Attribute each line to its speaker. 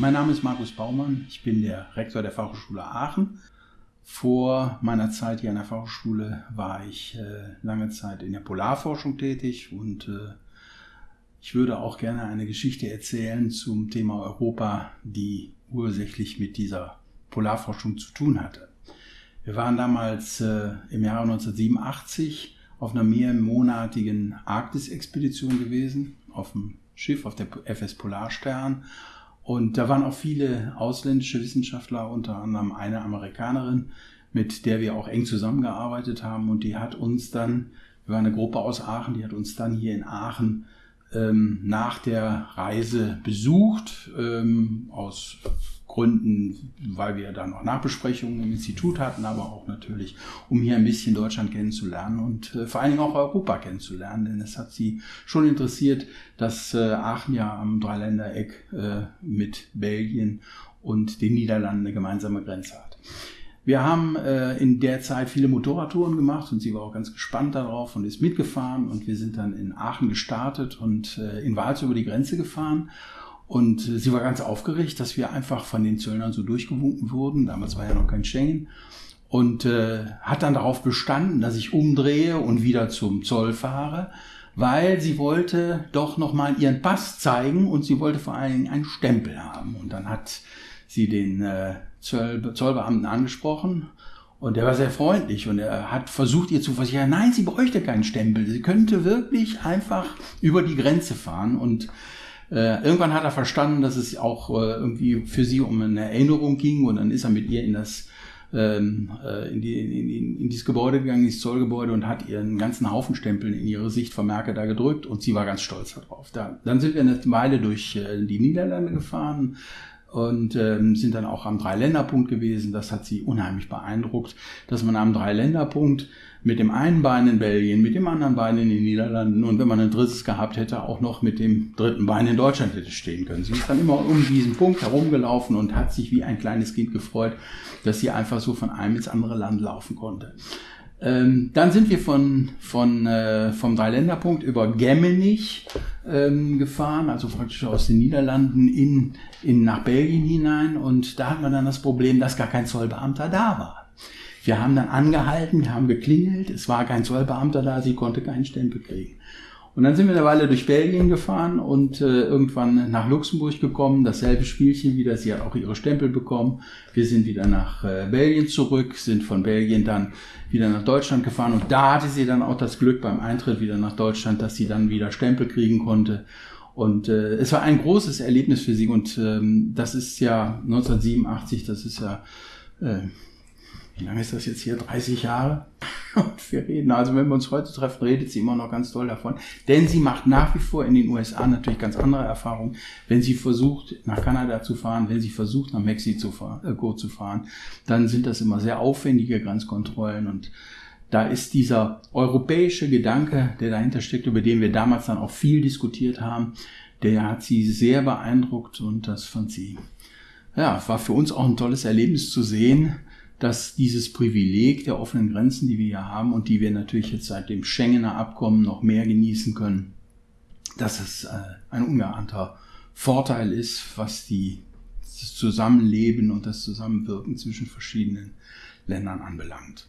Speaker 1: Mein Name ist Markus Baumann, ich bin der Rektor der Fachhochschule Aachen. Vor meiner Zeit hier an der Fachhochschule war ich äh, lange Zeit in der Polarforschung tätig und äh, ich würde auch gerne eine Geschichte erzählen zum Thema Europa, die ursächlich mit dieser Polarforschung zu tun hatte. Wir waren damals äh, im Jahre 1987 auf einer mehrmonatigen Arktis-Expedition gewesen, auf dem Schiff, auf der FS Polarstern. Und da waren auch viele ausländische Wissenschaftler, unter anderem eine Amerikanerin, mit der wir auch eng zusammengearbeitet haben. Und die hat uns dann, wir waren eine Gruppe aus Aachen, die hat uns dann hier in Aachen ähm, nach der Reise besucht, ähm, aus Gründen, weil wir da noch Nachbesprechungen im Institut hatten, aber auch natürlich, um hier ein bisschen Deutschland kennenzulernen und äh, vor allen Dingen auch Europa kennenzulernen, denn es hat sie schon interessiert, dass äh, Aachen ja am Dreiländereck äh, mit Belgien und den Niederlanden eine gemeinsame Grenze hat. Wir haben äh, in der Zeit viele Motorradtouren gemacht und sie war auch ganz gespannt darauf und ist mitgefahren und wir sind dann in Aachen gestartet und äh, in Wals über die Grenze gefahren und äh, sie war ganz aufgeregt, dass wir einfach von den Zöllnern so durchgewunken wurden. Damals war ja noch kein Schengen. Und äh, hat dann darauf bestanden, dass ich umdrehe und wieder zum Zoll fahre, weil sie wollte doch nochmal ihren Pass zeigen und sie wollte vor allen Dingen einen Stempel haben. Und dann hat sie den äh, Zoll, Zollbeamten angesprochen und der war sehr freundlich und er hat versucht, ihr zu versichern, nein, sie bräuchte keinen Stempel. Sie könnte wirklich einfach über die Grenze fahren und äh, irgendwann hat er verstanden, dass es auch äh, irgendwie für sie um eine Erinnerung ging und dann ist er mit ihr in das ähm, äh, in, die, in, in, in dieses Gebäude gegangen, ins Zollgebäude und hat ihren ganzen Haufen Stempeln in ihre Sichtvermerke da gedrückt und sie war ganz stolz darauf. Da, dann sind wir eine Weile durch äh, die Niederlande gefahren, und ähm, sind dann auch am Dreiländerpunkt gewesen. Das hat sie unheimlich beeindruckt, dass man am Dreiländerpunkt mit dem einen Bein in Belgien, mit dem anderen Bein in den Niederlanden und wenn man ein drittes gehabt hätte, auch noch mit dem dritten Bein in Deutschland hätte stehen können. Sie ist dann immer um diesen Punkt herumgelaufen und hat sich wie ein kleines Kind gefreut, dass sie einfach so von einem ins andere Land laufen konnte. Ähm, dann sind wir von, von, äh, vom Dreiländerpunkt über Gemmenich ähm, gefahren, also praktisch aus den Niederlanden in, in, nach Belgien hinein. Und da hat man dann das Problem, dass gar kein Zollbeamter da war. Wir haben dann angehalten, wir haben geklingelt, es war kein Zollbeamter da, sie konnte keinen Stempel kriegen. Und dann sind wir eine Weile durch Belgien gefahren und äh, irgendwann nach Luxemburg gekommen. Dasselbe Spielchen wieder. Sie hat auch ihre Stempel bekommen. Wir sind wieder nach äh, Belgien zurück, sind von Belgien dann wieder nach Deutschland gefahren. Und da hatte sie dann auch das Glück beim Eintritt wieder nach Deutschland, dass sie dann wieder Stempel kriegen konnte. Und äh, es war ein großes Erlebnis für sie. Und ähm, das ist ja 1987, das ist ja äh, wie lange ist das jetzt hier? 30 Jahre? Und wir reden, also wenn wir uns heute treffen, redet sie immer noch ganz toll davon. Denn sie macht nach wie vor in den USA natürlich ganz andere Erfahrungen. Wenn sie versucht, nach Kanada zu fahren, wenn sie versucht, nach Mexiko äh, zu fahren, dann sind das immer sehr aufwendige Grenzkontrollen und da ist dieser europäische Gedanke, der dahinter steckt, über den wir damals dann auch viel diskutiert haben, der hat sie sehr beeindruckt und das fand sie, ja, war für uns auch ein tolles Erlebnis zu sehen, dass dieses Privileg der offenen Grenzen, die wir hier haben und die wir natürlich jetzt seit dem Schengener Abkommen noch mehr genießen können, dass es äh, ein ungeahnter Vorteil ist, was die, das Zusammenleben und das Zusammenwirken zwischen verschiedenen Ländern anbelangt.